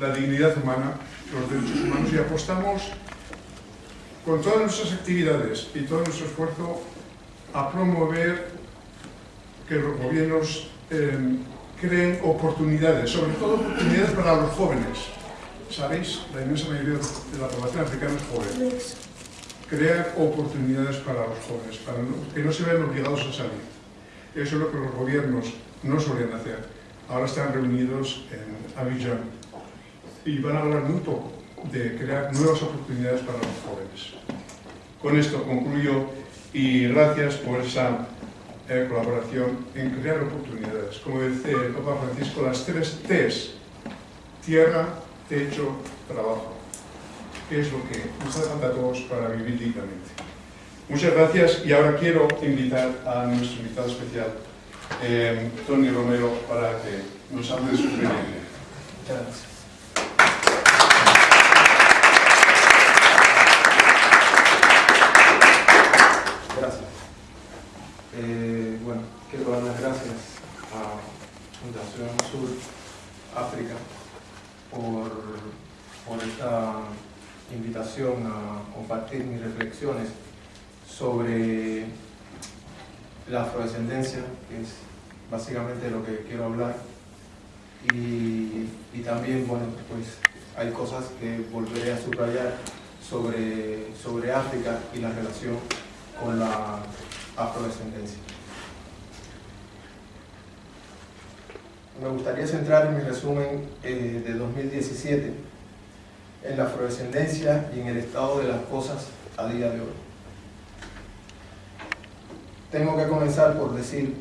la dignidad humana, los derechos humanos y apostamos con todas nuestras actividades y todo nuestro esfuerzo a promover que los gobiernos eh, creen oportunidades, sobre todo oportunidades para los jóvenes. Sabéis, la inmensa mayoría de la población africana es joven. Crear oportunidades para los jóvenes, para que no se vean obligados a salir. Eso es lo que los gobiernos no solían hacer. Ahora están reunidos en Abidjan y van a hablar muy poco de crear nuevas oportunidades para los jóvenes. Con esto concluyo y gracias por esa eh, colaboración en crear oportunidades. Como dice el Papa Francisco, las tres T's, tierra, techo, trabajo, que es lo que nos hace falta a todos para vivir dignamente. Muchas gracias y ahora quiero invitar a nuestro invitado especial, eh, Tony Romero, para que nos hable de su experiencia. Muchas gracias. Eh, bueno, quiero dar las gracias a Fundación Sur África por, por esta invitación a mis reflexiones sobre la afrodescendencia, que es básicamente lo que quiero hablar. Y, también, bueno, pues hay cosas que volveré a subrayar sobre, sobre África y la relación con la afrodescendencia. Me gustaría centrar en mi resumen eh, de 2017 en la afrodescendencia y en el estado de las cosas a día de hoy. Tengo que comenzar por decir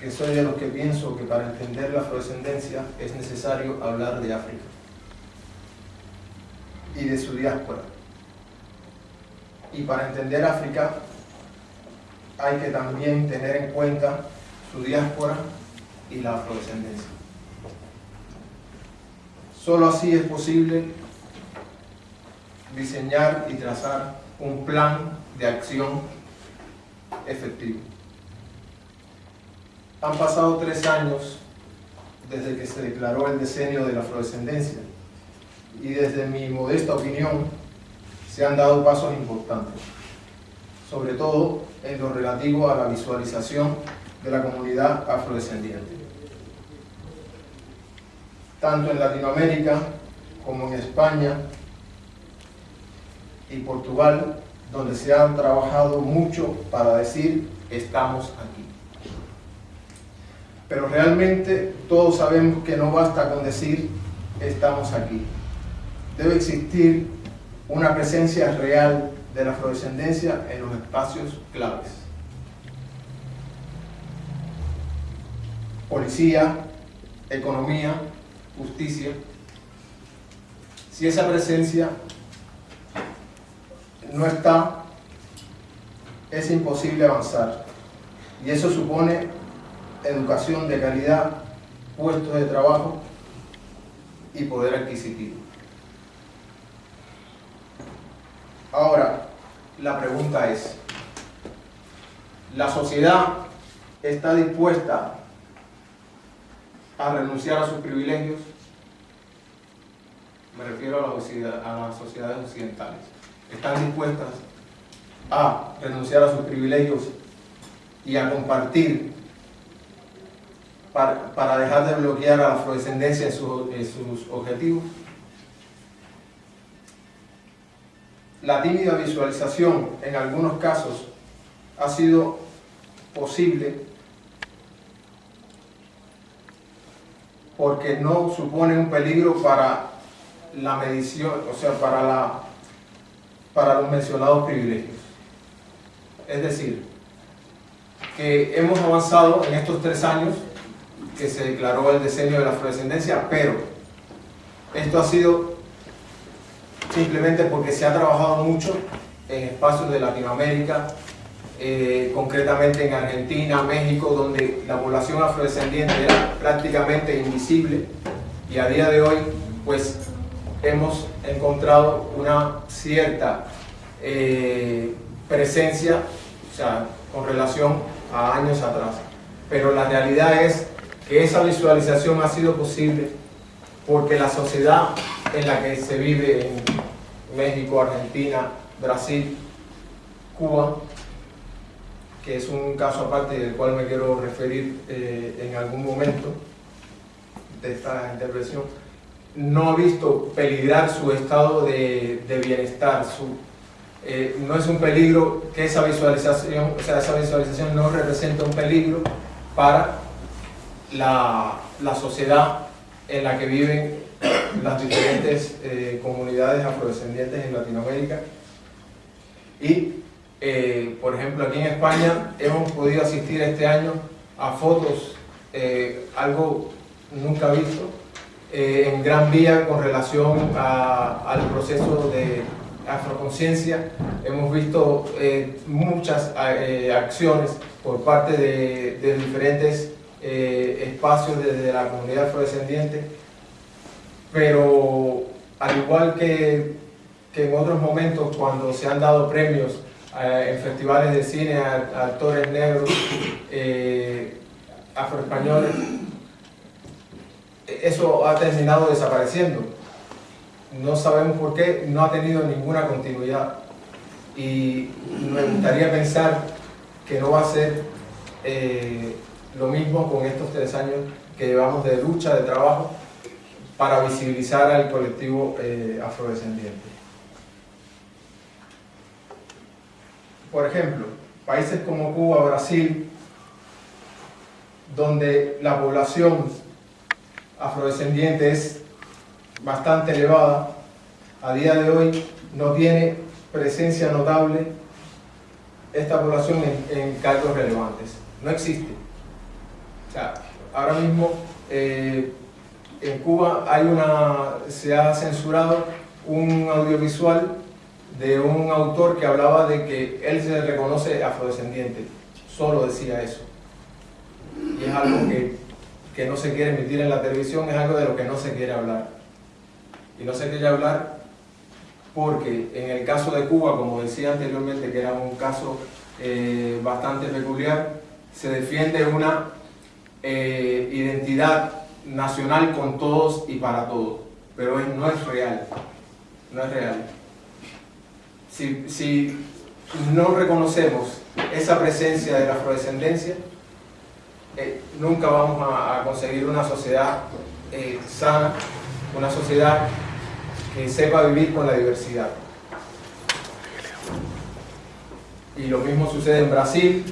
que soy de los que pienso que para entender la afrodescendencia es necesario hablar de África y de su diáspora. Y para entender África hay que también tener en cuenta su diáspora y la afrodescendencia. Solo así es posible diseñar y trazar un plan de acción efectivo. Han pasado tres años desde que se declaró el decenio de la afrodescendencia y desde mi modesta opinión se han dado pasos importantes, sobre todo en lo relativo a la visualización de la comunidad afrodescendiente. Tanto en Latinoamérica como en España y Portugal, donde se ha trabajado mucho para decir estamos aquí. Pero realmente todos sabemos que no basta con decir estamos aquí. Debe existir una presencia real de la afrodescendencia en los espacios claves. Policía, economía, justicia. Si esa presencia no está, es imposible avanzar. Y eso supone educación de calidad, puestos de trabajo y poder adquisitivo. Ahora, la pregunta es, ¿la sociedad está dispuesta a renunciar a sus privilegios? Me refiero a, las sociedades occidentales. ¿Están dispuestas a renunciar a sus privilegios y a compartir para, dejar de bloquear a la afrodescendencia en sus objetivos? La tímida visualización en algunos casos ha sido posible porque no supone un peligro para la medición, o sea, para, la, para los mencionados privilegios. Es decir, que hemos avanzado en estos tres años que se declaró el diseño de la afrodescendencia, pero esto ha sido simplemente porque se ha trabajado mucho en espacios de Latinoamérica, eh, concretamente en Argentina, México, donde la población afrodescendiente era prácticamente invisible y a día de hoy pues hemos encontrado una cierta eh, presencia, o sea, con relación a años atrás. Pero la realidad es que esa visualización ha sido posible porque la sociedad en la que se vive en México, Argentina, Brasil, Cuba, que es un caso aparte del cual me quiero referir eh, en algún momento de esta intervención, no ha visto peligrar su estado de, bienestar, eh, no es un peligro que esa visualización, o sea, esa visualización no representa un peligro para la, sociedad en la que viven las diferentes eh, comunidades afrodescendientes en Latinoamérica. Y eh, por ejemplo aquí en España hemos podido asistir este año a fotos, algo nunca visto, en Gran Vía con relación al proceso de afroconciencia. Hemos visto muchas acciones por parte de, diferentes espacios desde la comunidad afrodescendiente pero al igual que, en otros momentos cuando se han dado premios eh, en festivales de cine a, actores negros, eh, afroespañoles, eso ha terminado desapareciendo. No sabemos por qué, no ha tenido ninguna continuidad. Y me gustaría pensar que no va a ser eh, lo mismo con estos tres años que llevamos de lucha, de trabajo, para visibilizar al colectivo eh, afrodescendiente. Por ejemplo, países como Cuba, Brasil, donde la población afrodescendiente es bastante elevada, a día de hoy no tiene presencia notable esta población en, cargos relevantes. No existe. O sea, ahora mismo eh, en Cuba hay una, se ha censurado un audiovisual de un autor que hablaba de que él se reconoce afrodescendiente, solo decía eso. Y es algo que, que no se quiere emitir en la televisión, es algo de lo que no se quiere hablar. Y no se quiere hablar porque en el caso de Cuba, como decía anteriormente, que era un caso eh, bastante peculiar, se defiende una eh, identidad nacional con todos y para todos, pero no es real, no es real. Si, no reconocemos esa presencia de la afrodescendencia, eh, nunca vamos a, conseguir una sociedad eh, sana, una sociedad que sepa vivir con la diversidad. Y lo mismo sucede en Brasil,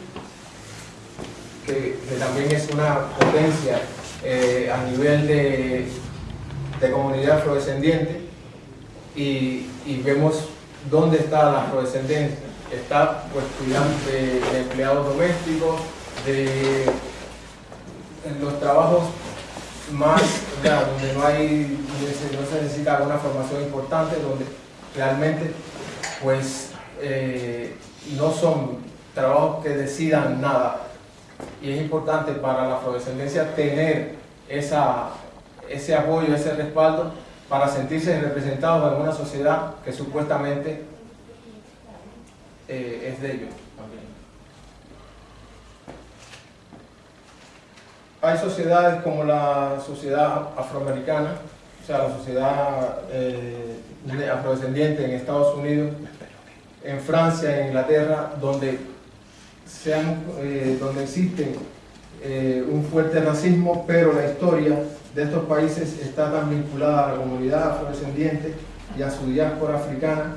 que también es una potencia eh, a nivel de, comunidad afrodescendiente y, vemos dónde está la afrodescendencia. Está pues cuidando de, empleados domésticos, de los trabajos más, donde no hay, no se necesita una formación importante, donde realmente pues eh, no son trabajos que decidan nada, y es importante para la afrodescendencia tener esa, ese apoyo, ese respaldo para sentirse representados en una sociedad que supuestamente eh, es de ellos Hay sociedades como la sociedad afroamericana, o sea, la sociedad eh, afrodescendiente en Estados Unidos, en Francia, en Inglaterra, donde sean, eh, donde existe eh, un fuerte racismo, pero la historia de estos países está tan vinculada a la comunidad afrodescendiente y a su diáspora africana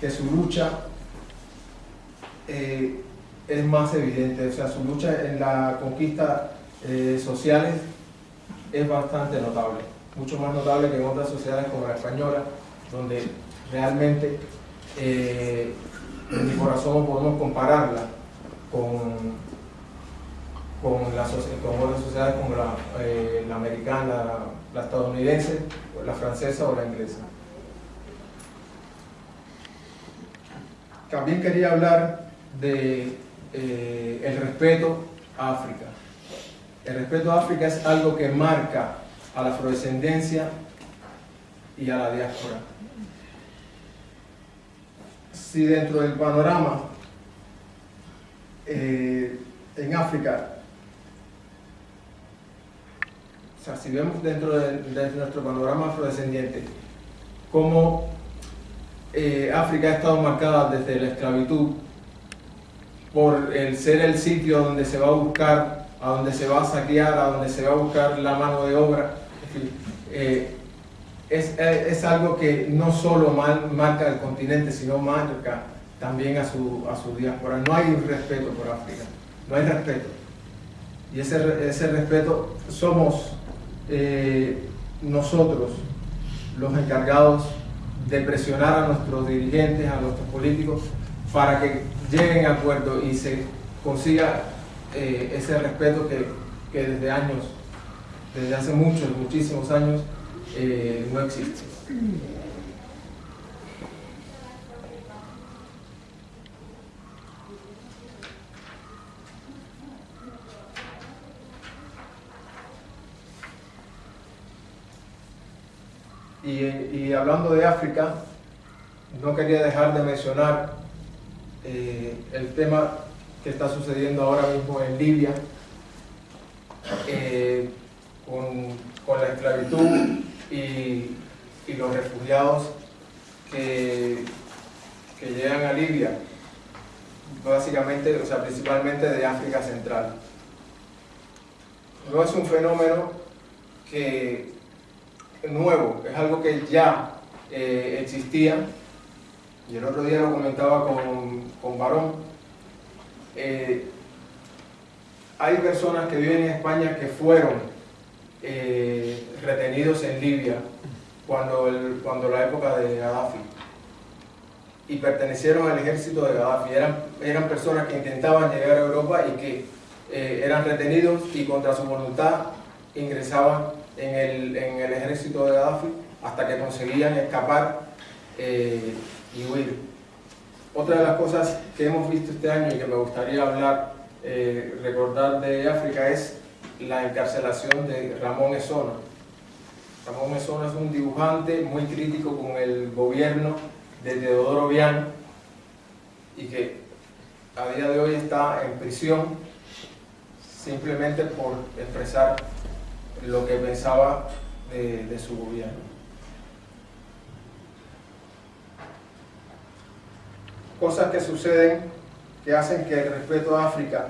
que su lucha eh, es más evidente, o sea, su lucha en la conquista sociales es bastante notable, mucho más notable que en otras sociedades como la española, donde realmente en mi corazón podemos compararla con, con, la, otras sociedades como la, eh, americana, la, estadounidense, la francesa o la inglesa. También quería hablar de eh, respeto a África. El respeto a África es algo que marca a la afrodescendencia y a la diáspora. Si dentro del panorama eh, en África o sea, si vemos dentro de, nuestro panorama afrodescendiente, cómo eh, África ha estado marcada desde la esclavitud por el ser el sitio donde se va a buscar, a donde se va a saquear, a donde se va a buscar la mano de obra, eh, es, es, algo que no solo marca el continente, sino marca también a su, a su diáspora. No hay respeto por África, no hay respeto. Y ese, ese respeto somos eh, nosotros los encargados de presionar a nuestros dirigentes, a nuestros políticos, para que lleguen a acuerdo y se consiga eh, ese respeto que, que, desde años, desde hace muchos, muchísimos años, eh, no existe. Y, hablando de África, no quería dejar de mencionar eh, el tema que está sucediendo ahora mismo en Libia, eh, con, la esclavitud y, los refugiados que, que, llegan a Libia, básicamente, o sea, principalmente de África Central. No es un fenómeno que nuevo, es algo que ya eh, existía, y el otro día lo comentaba con, con Barón, eh, hay personas que viven en España que fueron eh, retenidos en Libia cuando, el, cuando la época de Gaddafi y pertenecieron al ejército de Gaddafi. Eran, eran personas que intentaban llegar a Europa y que eran retenidos y contra su voluntad ingresaban en el, en el ejército de Gaddafi hasta que conseguían escapar eh, y huir. Otra de las cosas que hemos visto este año y que me gustaría hablar, eh, recordar de África es la encarcelación de Ramón Esona. Ramón Esona es un dibujante muy crítico con el gobierno de Teodoro Bian y que a día de hoy está en prisión simplemente por expresar lo que pensaba de, su gobierno. Cosas que suceden que hacen que el respeto a África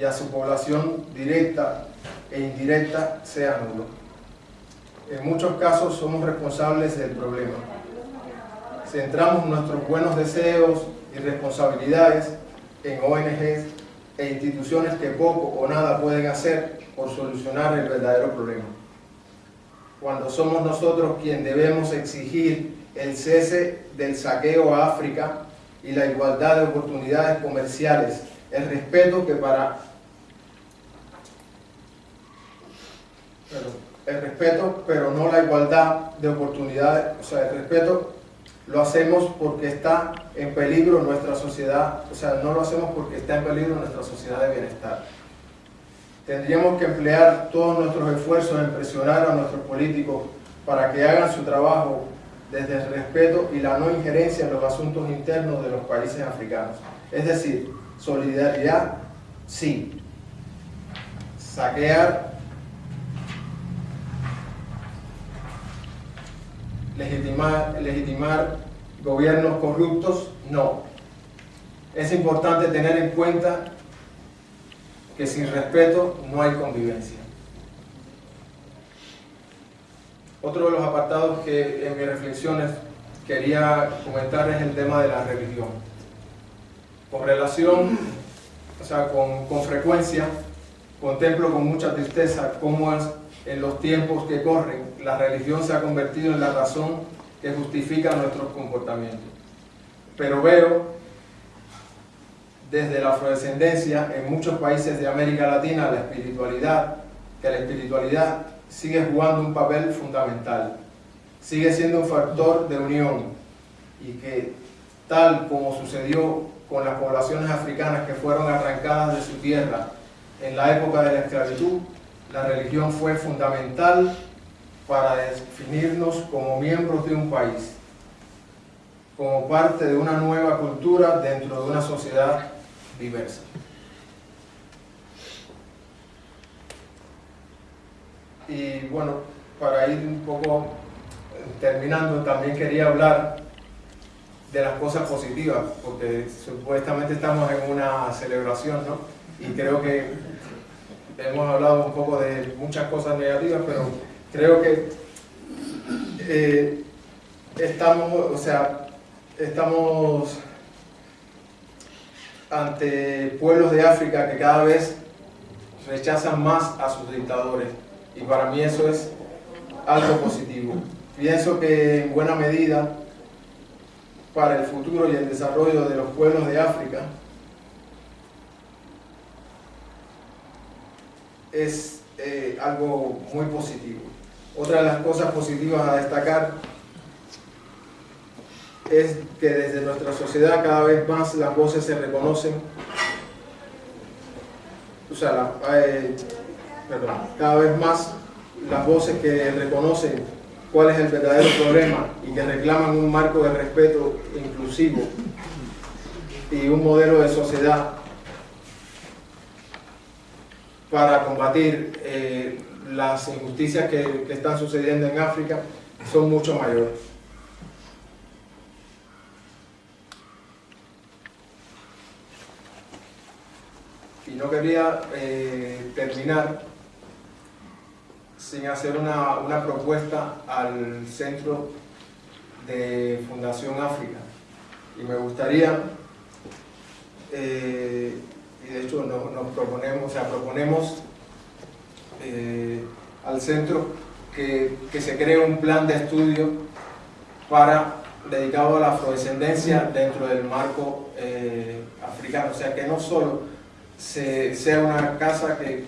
y a su población directa e indirecta sea nulo. En muchos casos somos responsables del problema. Centramos nuestros buenos deseos y responsabilidades en ONGs e instituciones que poco o nada pueden hacer por solucionar el verdadero problema. Cuando somos nosotros quien debemos exigir el cese del saqueo a África y la igualdad de oportunidades comerciales, el respeto que para el respeto, pero no la igualdad de oportunidades, o sea, el respeto lo hacemos porque está en peligro nuestra sociedad, o sea, no lo hacemos porque está en peligro nuestra sociedad de bienestar. Tendríamos que emplear todos nuestros esfuerzos en presionar a nuestros políticos para que hagan su trabajo desde el respeto y la no injerencia en los asuntos internos de los países africanos. Es decir, solidaridad, sí. Saquear, legitimar, legitimar gobiernos corruptos, no. Es importante tener en cuenta que sin respeto no hay convivencia. Otro de los apartados que en mis reflexiones quería comentar es el tema de la religión. Con relación, o sea, con, con frecuencia, contemplo con mucha tristeza cómo en los tiempos que corren la religión se ha convertido en la razón que justifica nuestros comportamientos. Pero veo desde la afrodescendencia en muchos países de América Latina la espiritualidad, que la espiritualidad sigue jugando un papel fundamental, sigue siendo un factor de unión y que tal como sucedió con las poblaciones africanas que fueron arrancadas de su tierra en la época de la esclavitud, la religión fue fundamental para definirnos como miembros de un país, como parte de una nueva cultura dentro de una sociedad diversa. Y bueno, para ir un poco terminando, también quería hablar de las cosas positivas, porque supuestamente estamos en una celebración, ¿no? Y creo que hemos hablado un poco de muchas cosas negativas, pero creo que eh, estamos, o sea, estamos ante pueblos de África que cada vez rechazan más a sus dictadores y para mí eso es algo positivo. Pienso que en buena medida para el futuro y el desarrollo de los pueblos de África es eh, algo muy positivo. Otra de las cosas positivas a destacar es que desde nuestra sociedad cada vez más las voces se reconocen, o sea, eh, cada vez más las voces que reconocen cuál es el verdadero problema y que reclaman un marco de respeto inclusivo y un modelo de sociedad para combatir eh, las injusticias que, que están sucediendo en África son mucho mayores. Y no quería eh, terminar sin hacer una, una, propuesta al Centro de Fundación África. Y me gustaría, eh, y de hecho nos, proponemos, o sea, proponemos eh, al centro que, que, se cree un plan de estudio para dedicado a la afrodescendencia dentro del marco eh, africano. O sea, que no solo se, sea una casa que,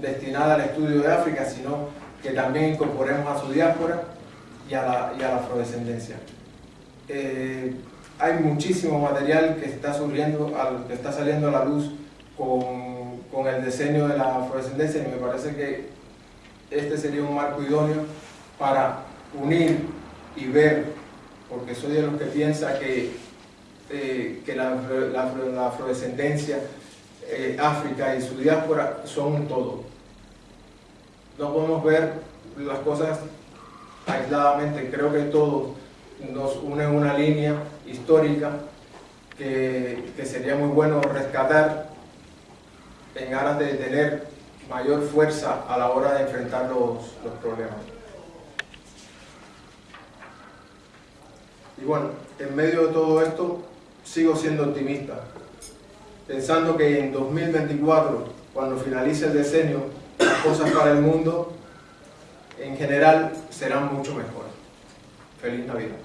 destinada al estudio de África, sino que también incorporemos a su diáspora y a la, y a la afrodescendencia. Eh, hay muchísimo material que está, surgiendo, que está saliendo a la luz con, con el diseño de la afrodescendencia y me parece que este sería un marco idóneo para unir y ver, porque soy de los que piensa que, eh, que la, la, afrodescendencia eh, África y su diáspora son un todo. No podemos ver las cosas aisladamente, creo que todo nos une una línea histórica que, que, sería muy bueno rescatar en aras de tener mayor fuerza a la hora de enfrentar los, los problemas. Y bueno, en medio de todo esto sigo siendo optimista pensando que en 2024, cuando finalice el decenio, cosas para el mundo en general serán mucho mejores. Feliz Navidad.